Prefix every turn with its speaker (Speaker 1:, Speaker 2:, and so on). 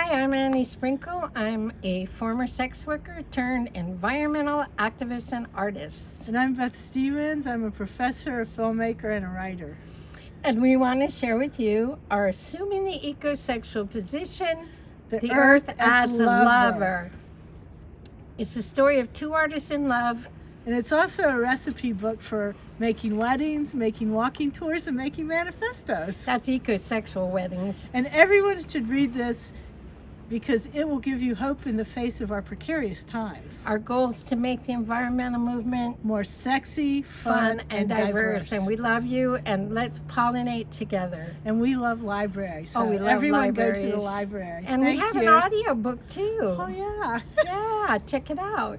Speaker 1: Hi, I'm Annie Sprinkle. I'm a former sex worker turned environmental activist and artist.
Speaker 2: And I'm Beth Stephens. I'm a professor, a filmmaker, and a writer.
Speaker 1: And we want to share with you our Assuming the Ecosexual Position,
Speaker 2: The
Speaker 1: the,
Speaker 2: Earth
Speaker 1: Earth, as a
Speaker 2: Lover.
Speaker 1: lover. It's the story of two artists in love.
Speaker 2: And it's also a recipe book for making weddings, making walking tours, and making manifestos.
Speaker 1: That's ecosexual weddings.
Speaker 2: And everyone should read this because it will give you hope in the face of our precarious times.
Speaker 1: Our goal is to make the environmental movement
Speaker 2: More sexy,
Speaker 1: fun and diverse. And we love you and let's pollinate together.
Speaker 2: and we love libraries. So
Speaker 1: oh, we love
Speaker 2: everyone
Speaker 1: libraries.
Speaker 2: go to the library.
Speaker 1: And
Speaker 2: Thank
Speaker 1: we have
Speaker 2: you.
Speaker 1: an audio book too.
Speaker 2: Oh yeah.
Speaker 1: Yeah, check it out.